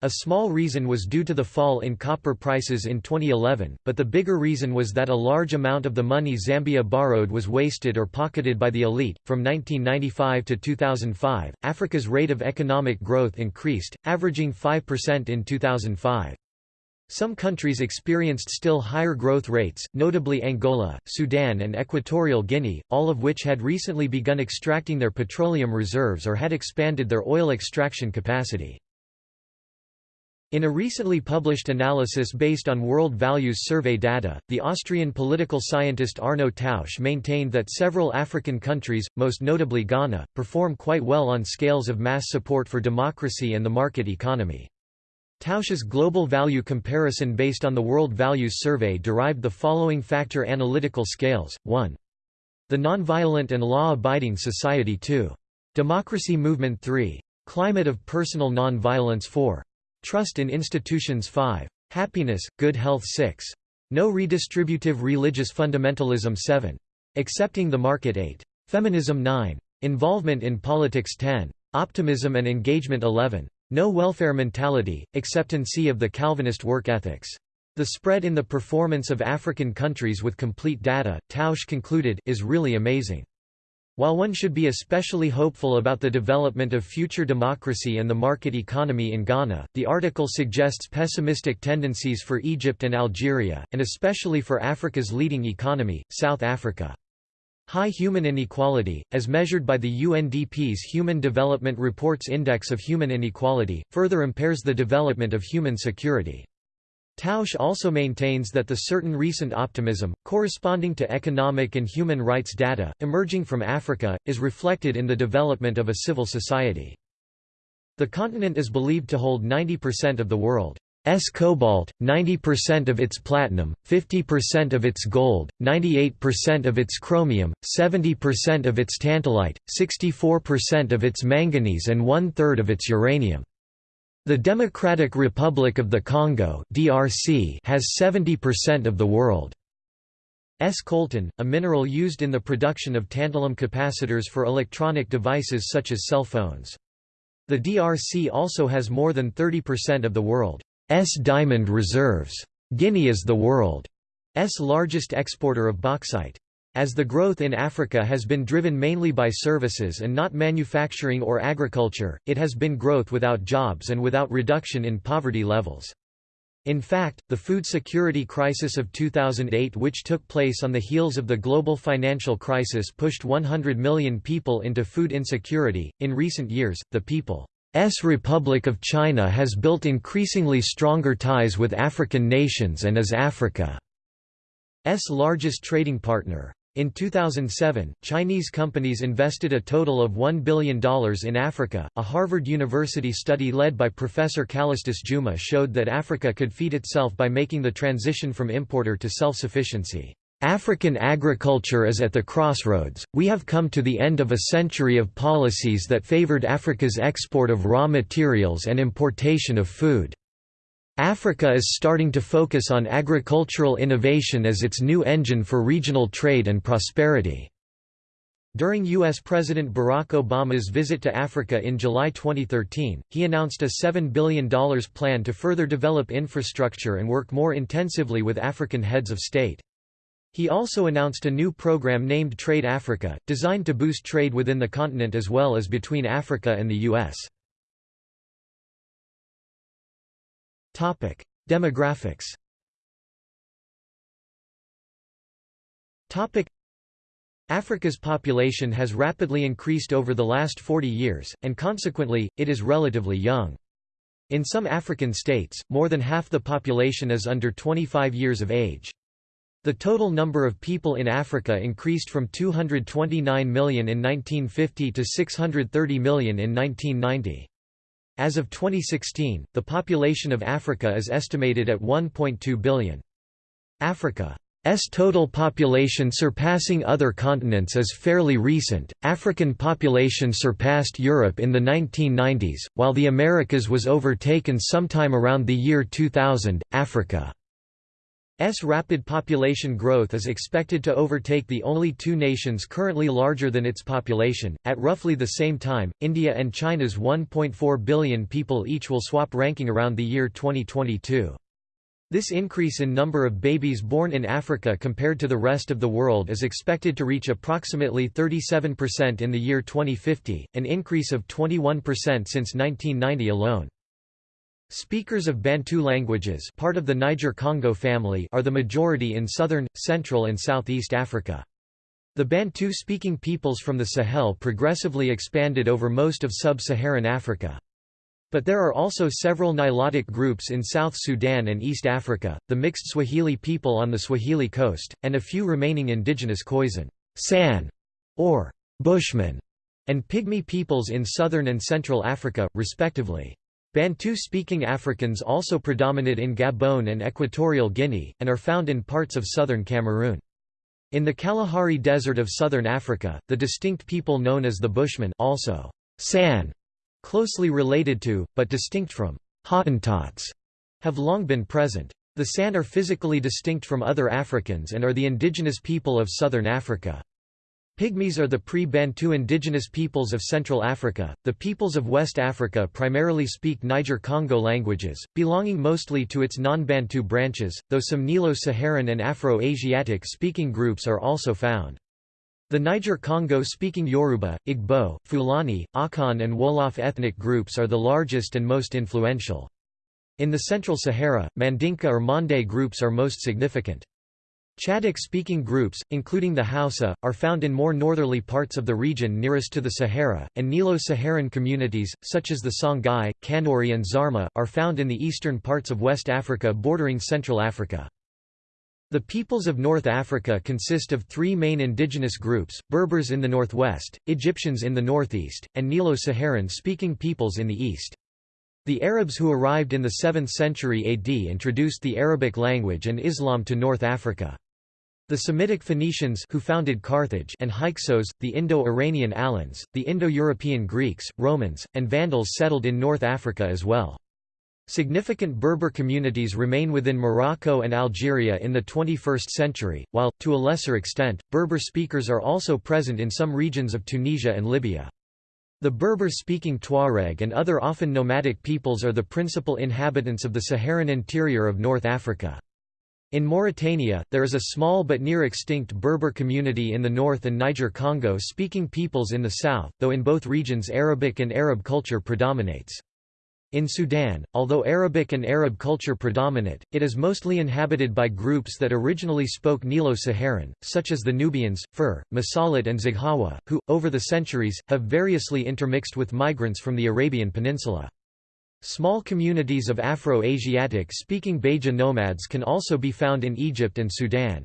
A small reason was due to the fall in copper prices in 2011, but the bigger reason was that a large amount of the money Zambia borrowed was wasted or pocketed by the elite. From 1995 to 2005, Africa's rate of economic growth increased, averaging 5% in 2005. Some countries experienced still higher growth rates, notably Angola, Sudan and Equatorial Guinea, all of which had recently begun extracting their petroleum reserves or had expanded their oil extraction capacity. In a recently published analysis based on World Values Survey data, the Austrian political scientist Arno Tausch maintained that several African countries, most notably Ghana, perform quite well on scales of mass support for democracy and the market economy. Tausch's global value comparison based on the World Values Survey derived the following factor analytical scales, 1. The Nonviolent and Law-Abiding Society 2. Democracy Movement 3. Climate of Personal Nonviolence 4. Trust in Institutions 5. Happiness, Good Health 6. No Redistributive Religious Fundamentalism 7. Accepting the Market 8. Feminism 9. Involvement in Politics 10. Optimism and Engagement 11. No welfare mentality, acceptancy of the Calvinist work ethics. The spread in the performance of African countries with complete data, Tausch concluded, is really amazing. While one should be especially hopeful about the development of future democracy and the market economy in Ghana, the article suggests pessimistic tendencies for Egypt and Algeria, and especially for Africa's leading economy, South Africa. High human inequality, as measured by the UNDP's Human Development Reports Index of Human Inequality, further impairs the development of human security. Tausch also maintains that the certain recent optimism, corresponding to economic and human rights data, emerging from Africa, is reflected in the development of a civil society. The continent is believed to hold 90% of the world. S cobalt, 90% of its platinum, 50% of its gold, 98% of its chromium, 70% of its tantalite, 64% of its manganese and one-third of its uranium. The Democratic Republic of the Congo DRC has 70% of the world's coltan, a mineral used in the production of tantalum capacitors for electronic devices such as cell phones. The DRC also has more than 30% of the world diamond reserves. Guinea is the world's largest exporter of bauxite. As the growth in Africa has been driven mainly by services and not manufacturing or agriculture, it has been growth without jobs and without reduction in poverty levels. In fact, the food security crisis of 2008 which took place on the heels of the global financial crisis pushed 100 million people into food insecurity. In recent years, the people S Republic of China has built increasingly stronger ties with African nations and is Africa's largest trading partner. In 2007, Chinese companies invested a total of $1 billion in Africa. A Harvard University study led by Professor Calestous Juma showed that Africa could feed itself by making the transition from importer to self sufficiency. African agriculture is at the crossroads. We have come to the end of a century of policies that favored Africa's export of raw materials and importation of food. Africa is starting to focus on agricultural innovation as its new engine for regional trade and prosperity. During U.S. President Barack Obama's visit to Africa in July 2013, he announced a $7 billion plan to further develop infrastructure and work more intensively with African heads of state. He also announced a new program named Trade Africa, designed to boost trade within the continent as well as between Africa and the U.S. Demographics. Africa's population has rapidly increased over the last 40 years, and consequently, it is relatively young. In some African states, more than half the population is under 25 years of age. The total number of people in Africa increased from 229 million in 1950 to 630 million in 1990. As of 2016, the population of Africa is estimated at 1.2 billion. Africa's total population surpassing other continents is fairly recent. African population surpassed Europe in the 1990s, while the Americas was overtaken sometime around the year 2000. Africa S rapid population growth is expected to overtake the only two nations currently larger than its population. At roughly the same time, India and China's 1.4 billion people each will swap ranking around the year 2022. This increase in number of babies born in Africa compared to the rest of the world is expected to reach approximately 37% in the year 2050, an increase of 21% since 1990 alone. Speakers of Bantu languages part of the Niger-Congo family are the majority in southern, central and southeast Africa. The Bantu-speaking peoples from the Sahel progressively expanded over most of sub-Saharan Africa. But there are also several Nilotic groups in South Sudan and East Africa, the mixed Swahili people on the Swahili coast, and a few remaining indigenous Khoisan San, or Bushmen, and Pygmy peoples in southern and central Africa, respectively. Bantu-speaking Africans also predominate in Gabon and Equatorial Guinea, and are found in parts of southern Cameroon. In the Kalahari Desert of southern Africa, the distinct people known as the Bushmen also San, closely related to, but distinct from, Hottentots, have long been present. The San are physically distinct from other Africans and are the indigenous people of southern Africa. Pygmies are the pre-Bantu indigenous peoples of Central Africa. The peoples of West Africa primarily speak Niger-Congo languages, belonging mostly to its non-Bantu branches, though some Nilo-Saharan and Afro-Asiatic speaking groups are also found. The Niger-Congo speaking Yoruba, Igbo, Fulani, Akan and Wolof ethnic groups are the largest and most influential. In the Central Sahara, Mandinka or Mande groups are most significant. Chadic-speaking groups, including the Hausa, are found in more northerly parts of the region nearest to the Sahara, and Nilo-Saharan communities, such as the Songhai, Kanuri and Zarma, are found in the eastern parts of West Africa bordering Central Africa. The peoples of North Africa consist of three main indigenous groups, Berbers in the northwest, Egyptians in the northeast, and Nilo-Saharan speaking peoples in the east. The Arabs who arrived in the 7th century AD introduced the Arabic language and Islam to North Africa. The Semitic Phoenicians who founded Carthage and Hyksos, the Indo-Iranian Alans, the Indo-European Greeks, Romans, and Vandals settled in North Africa as well. Significant Berber communities remain within Morocco and Algeria in the 21st century, while, to a lesser extent, Berber speakers are also present in some regions of Tunisia and Libya. The Berber-speaking Tuareg and other often nomadic peoples are the principal inhabitants of the Saharan interior of North Africa. In Mauritania, there is a small but near-extinct Berber community in the north and Niger-Congo speaking peoples in the south, though in both regions Arabic and Arab culture predominates. In Sudan, although Arabic and Arab culture predominate, it is mostly inhabited by groups that originally spoke Nilo-Saharan, such as the Nubians, Fur, Masalit and Zaghawa, who, over the centuries, have variously intermixed with migrants from the Arabian Peninsula. Small communities of Afro-Asiatic speaking Beja nomads can also be found in Egypt and Sudan.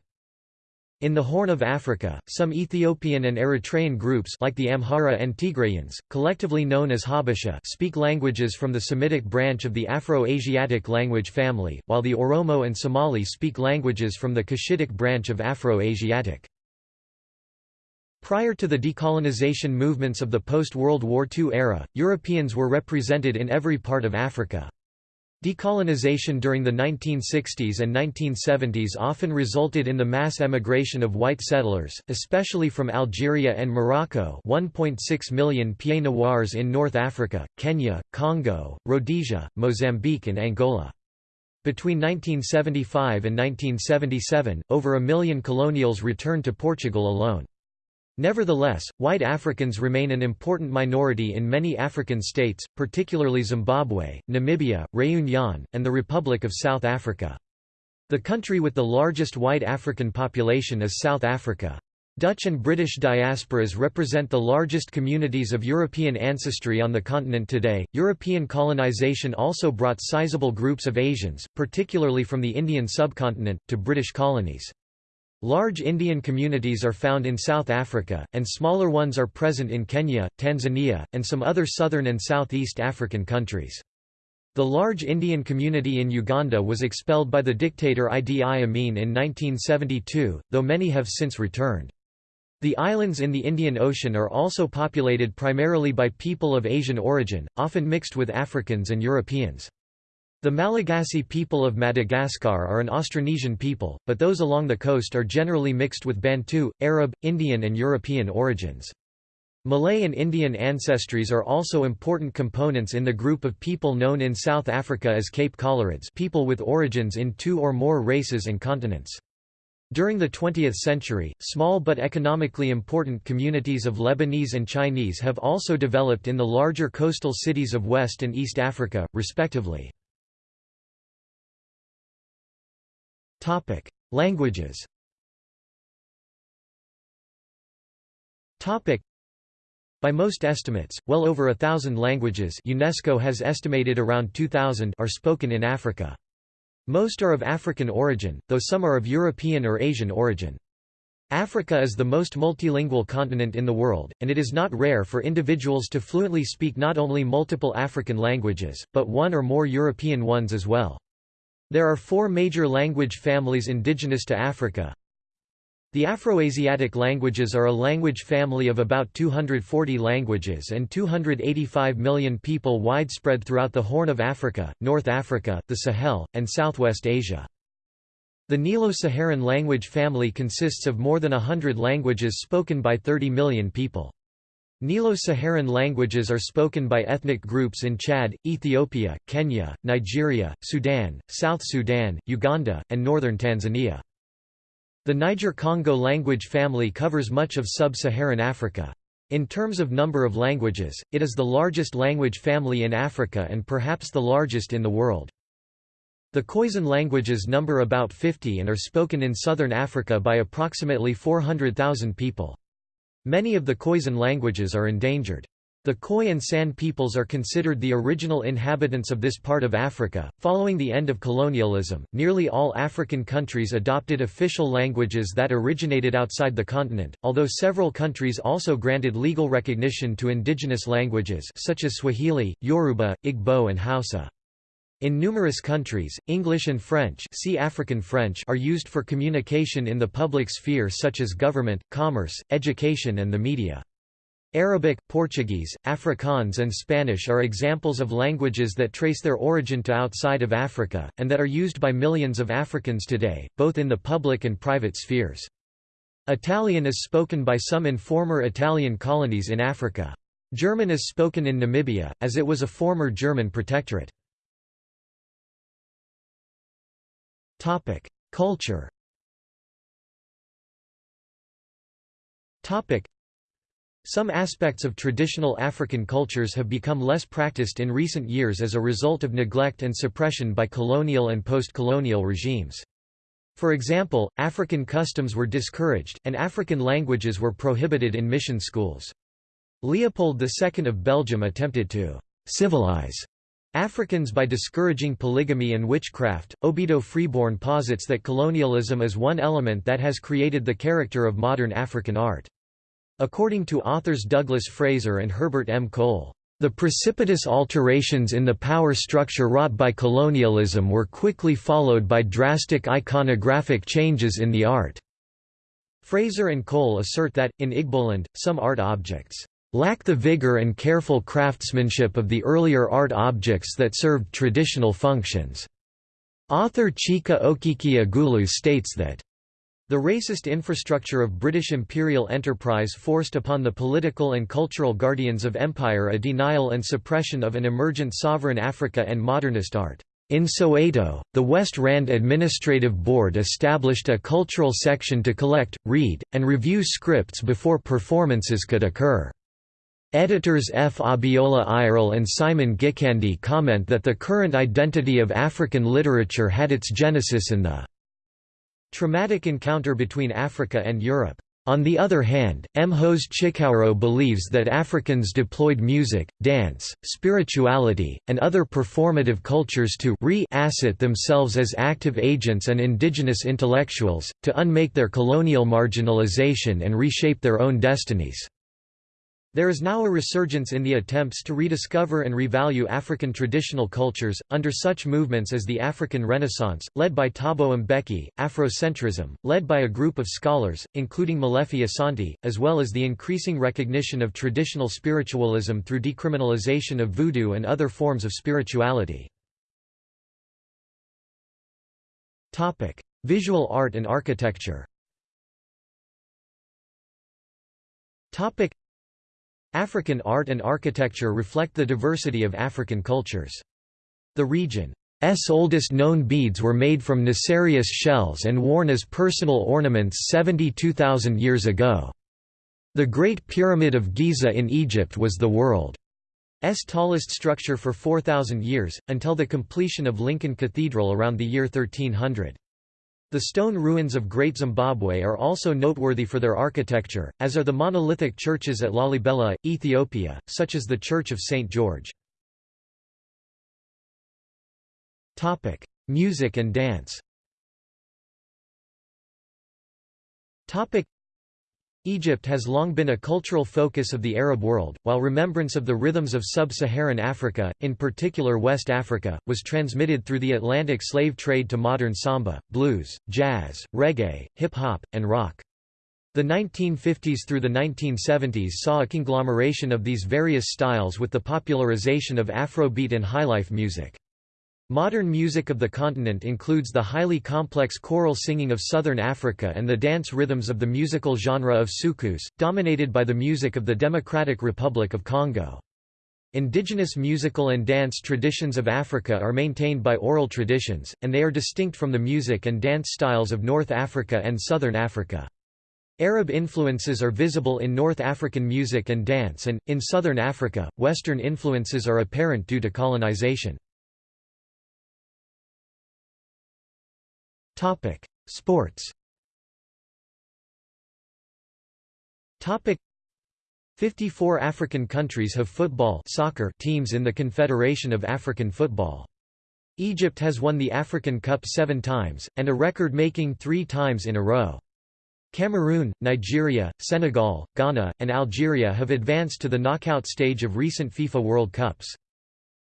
In the Horn of Africa, some Ethiopian and Eritrean groups like the Amhara and Tigrayans, collectively known as Habesha speak languages from the Semitic branch of the Afro-Asiatic language family, while the Oromo and Somali speak languages from the Cushitic branch of Afro-Asiatic. Prior to the decolonization movements of the post-World War II era, Europeans were represented in every part of Africa. Decolonization during the 1960s and 1970s often resulted in the mass emigration of white settlers, especially from Algeria and Morocco 1.6 million Pieds Noirs in North Africa, Kenya, Congo, Rhodesia, Mozambique and Angola. Between 1975 and 1977, over a million colonials returned to Portugal alone. Nevertheless, white Africans remain an important minority in many African states, particularly Zimbabwe, Namibia, Réunion, and the Republic of South Africa. The country with the largest white African population is South Africa. Dutch and British diasporas represent the largest communities of European ancestry on the continent today. European colonization also brought sizable groups of Asians, particularly from the Indian subcontinent, to British colonies. Large Indian communities are found in South Africa, and smaller ones are present in Kenya, Tanzania, and some other southern and southeast African countries. The large Indian community in Uganda was expelled by the dictator Idi Amin in 1972, though many have since returned. The islands in the Indian Ocean are also populated primarily by people of Asian origin, often mixed with Africans and Europeans. The Malagasy people of Madagascar are an Austronesian people, but those along the coast are generally mixed with Bantu, Arab, Indian and European origins. Malay and Indian ancestries are also important components in the group of people known in South Africa as Cape Coloureds people with origins in two or more races and continents. During the 20th century, small but economically important communities of Lebanese and Chinese have also developed in the larger coastal cities of West and East Africa, respectively. Topic: Languages. Topic: By most estimates, well over a thousand languages UNESCO has estimated around 2,000 are spoken in Africa. Most are of African origin, though some are of European or Asian origin. Africa is the most multilingual continent in the world, and it is not rare for individuals to fluently speak not only multiple African languages, but one or more European ones as well. There are four major language families indigenous to Africa. The Afroasiatic languages are a language family of about 240 languages and 285 million people widespread throughout the Horn of Africa, North Africa, the Sahel, and Southwest Asia. The Nilo-Saharan language family consists of more than a hundred languages spoken by 30 million people. Nilo-Saharan languages are spoken by ethnic groups in Chad, Ethiopia, Kenya, Nigeria, Sudan, South Sudan, Uganda, and northern Tanzania. The Niger-Congo language family covers much of sub-Saharan Africa. In terms of number of languages, it is the largest language family in Africa and perhaps the largest in the world. The Khoisan languages number about 50 and are spoken in southern Africa by approximately 400,000 people. Many of the Khoisan languages are endangered. The Khoi and San peoples are considered the original inhabitants of this part of Africa. Following the end of colonialism, nearly all African countries adopted official languages that originated outside the continent, although several countries also granted legal recognition to indigenous languages such as Swahili, Yoruba, Igbo and Hausa. In numerous countries, English and French, see African French are used for communication in the public sphere such as government, commerce, education and the media. Arabic, Portuguese, Afrikaans and Spanish are examples of languages that trace their origin to outside of Africa, and that are used by millions of Africans today, both in the public and private spheres. Italian is spoken by some in former Italian colonies in Africa. German is spoken in Namibia, as it was a former German protectorate. Topic: Culture. Topic: Some aspects of traditional African cultures have become less practiced in recent years as a result of neglect and suppression by colonial and post-colonial regimes. For example, African customs were discouraged, and African languages were prohibited in mission schools. Leopold II of Belgium attempted to «civilize» Africans by discouraging polygamy and witchcraft. Obido Freeborn posits that colonialism is one element that has created the character of modern African art. According to authors Douglas Fraser and Herbert M. Cole, the precipitous alterations in the power structure wrought by colonialism were quickly followed by drastic iconographic changes in the art. Fraser and Cole assert that, in Igboland, some art objects lack the vigor and careful craftsmanship of the earlier art objects that served traditional functions. Author Chika Okeke-Agulu states that the racist infrastructure of British imperial enterprise forced upon the political and cultural guardians of empire a denial and suppression of an emergent sovereign Africa and modernist art. In Soweto, the West Rand Administrative Board established a cultural section to collect, read, and review scripts before performances could occur. Editors F. Abiola Irele and Simon Gikandi comment that the current identity of African literature had its genesis in the traumatic encounter between Africa and Europe. On the other hand, Mhoze Chikowero believes that Africans deployed music, dance, spirituality, and other performative cultures to re-asset themselves as active agents and indigenous intellectuals, to unmake their colonial marginalization and reshape their own destinies. There is now a resurgence in the attempts to rediscover and revalue African traditional cultures, under such movements as the African Renaissance, led by Thabo Mbeki, Afrocentrism, led by a group of scholars, including Molefi Asante, as well as the increasing recognition of traditional spiritualism through decriminalization of voodoo and other forms of spirituality. Visual art and architecture African art and architecture reflect the diversity of African cultures. The region's oldest known beads were made from Nassarius shells and worn as personal ornaments 72,000 years ago. The Great Pyramid of Giza in Egypt was the world's tallest structure for 4,000 years, until the completion of Lincoln Cathedral around the year 1300. The stone ruins of Great Zimbabwe are also noteworthy for their architecture, as are the monolithic churches at Lalibela, Ethiopia, such as the Church of St. George. Music and dance Egypt has long been a cultural focus of the Arab world, while remembrance of the rhythms of sub-Saharan Africa, in particular West Africa, was transmitted through the Atlantic slave trade to modern samba, blues, jazz, reggae, hip-hop, and rock. The 1950s through the 1970s saw a conglomeration of these various styles with the popularization of Afrobeat and highlife music. Modern music of the continent includes the highly complex choral singing of southern Africa and the dance rhythms of the musical genre of soukous, dominated by the music of the Democratic Republic of Congo. Indigenous musical and dance traditions of Africa are maintained by oral traditions, and they are distinct from the music and dance styles of North Africa and Southern Africa. Arab influences are visible in North African music and dance and, in Southern Africa, Western influences are apparent due to colonization. Topic: Sports. Topic: 54 African countries have football soccer teams in the Confederation of African Football. Egypt has won the African Cup seven times, and a record-making three times in a row. Cameroon, Nigeria, Senegal, Ghana, and Algeria have advanced to the knockout stage of recent FIFA World Cups.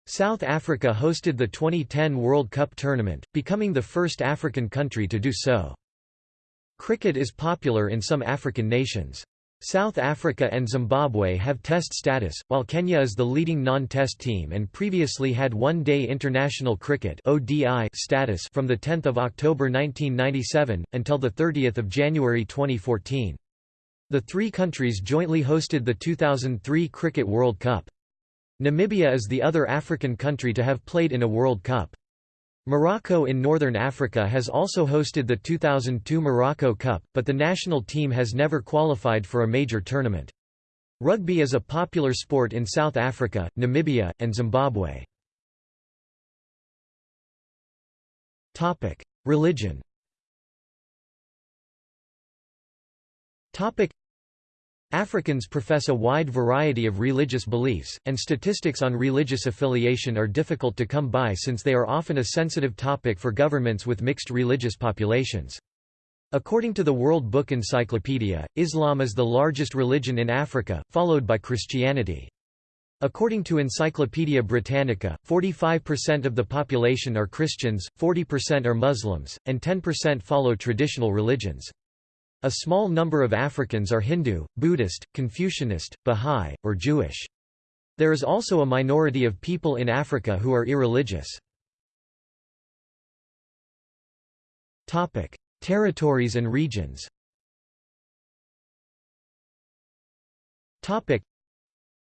South Africa hosted the 2010 World Cup tournament, becoming the first African country to do so. Cricket is popular in some African nations. South Africa and Zimbabwe have test status, while Kenya is the leading non-test team and previously had one-day international cricket status from 10 October 1997, until 30 January 2014. The three countries jointly hosted the 2003 Cricket World Cup. Namibia is the other African country to have played in a World Cup. Morocco in Northern Africa has also hosted the 2002 Morocco Cup, but the national team has never qualified for a major tournament. Rugby is a popular sport in South Africa, Namibia, and Zimbabwe. Religion Africans profess a wide variety of religious beliefs, and statistics on religious affiliation are difficult to come by since they are often a sensitive topic for governments with mixed religious populations. According to the World Book Encyclopedia, Islam is the largest religion in Africa, followed by Christianity. According to Encyclopaedia Britannica, 45% of the population are Christians, 40% are Muslims, and 10% follow traditional religions. A small number of Africans are Hindu, Buddhist, Confucianist, Bahá'í, or Jewish. There is also a minority of people in Africa who are irreligious. Territories and regions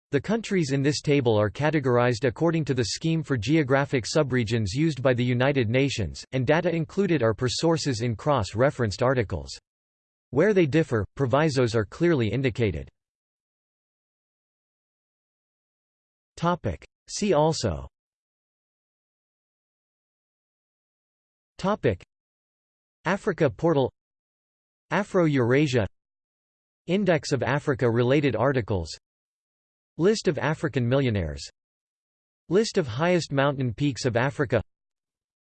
the countries in this table are categorized according to the Scheme for Geographic Subregions used by the United Nations, and data included are per sources in cross-referenced articles. Where they differ, provisos are clearly indicated. See also. Africa portal. Afro-Eurasia. Index of Africa-related articles. List of African millionaires. List of highest mountain peaks of Africa.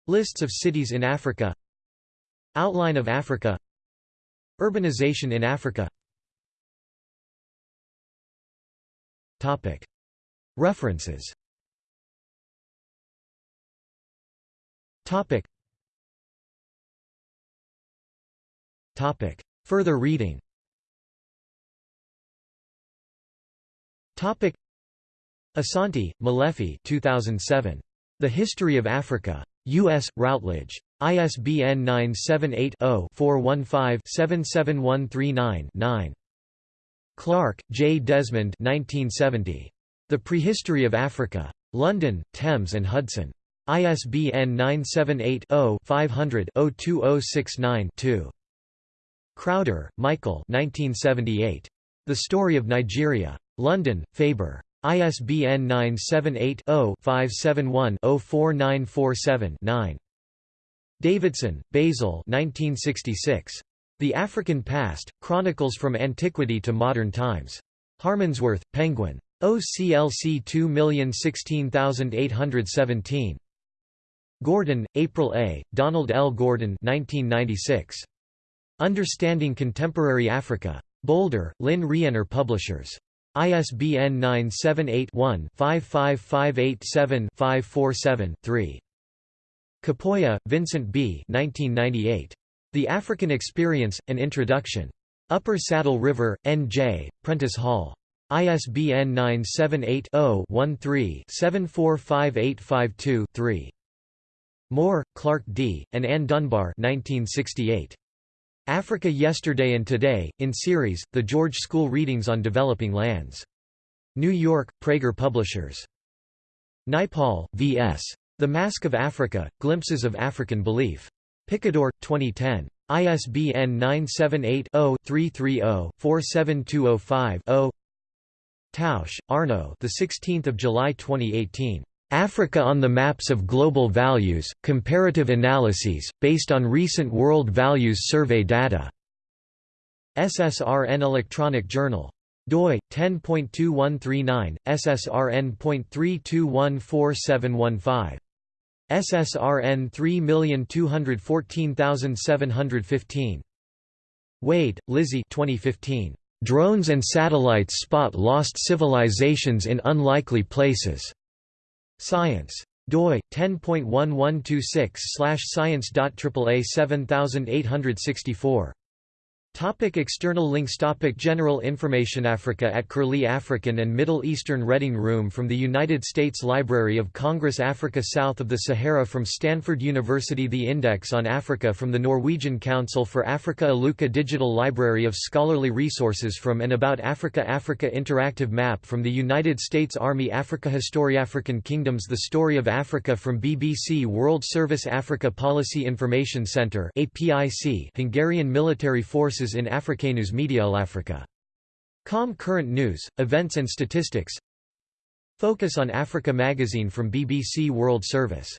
Lists of cities in Africa. Outline of Africa Urbanization in Africa. References. Further reading. Asante, Molefi 2007. The History of Africa. U.S. Routledge. ISBN 978-0-415-77139-9. Clark, J. Desmond 1970. The Prehistory of Africa. London, Thames and Hudson. ISBN 978-0-500-02069-2. Crowder, Michael 1978. The Story of Nigeria. London, Faber. ISBN 978-0-571-04947-9. Davidson, Basil The African Past, Chronicles from Antiquity to Modern Times. Harmondsworth, Penguin. OCLC 2016817. Gordon, April A., Donald L. Gordon 1996. Understanding Contemporary Africa. Boulder, Lynne Rienner Publishers. ISBN 978-1-55587-547-3. Khapoya, Vincent B. 1998. The African Experience, An Introduction. Upper Saddle River, N.J., Prentice Hall. ISBN 978-0-13-745852-3. Moore, Clark D., and Ann Dunbar 1968. Africa Yesterday and Today, in series, The George School Readings on Developing Lands. New York, Praeger Publishers. Naipaul, V.S. The Mask of Africa, Glimpses of African Belief. Picador, 2010. ISBN 978-0-330-47205-0 Tausch, Arno the 16th of July 2018. Africa on the Maps of Global Values, Comparative Analyses, based on recent World Values Survey data. SSRN Electronic Journal. doi 10.2139 ssrn.3214715 ssrn 3214715 Wade, Lizzie 2015 Drones and satellites spot lost civilizations in unlikely places Science. doi 10.1126/science.aaa 7864 Topic external links Topic General information Africa at Curlie African and Middle Eastern Reading Room from the United States Library of Congress Africa south of the Sahara from Stanford University The Index on Africa from the Norwegian Council for Africa Aluka Digital Library of Scholarly Resources from and about Africa Africa Interactive Map from the United States Army Africa History African Kingdoms The Story of Africa from BBC World Service Africa Policy Information Centre Hungarian Military Forces in Africanus Media Africa. Com Current News, Events and Statistics Focus on Africa magazine from BBC World Service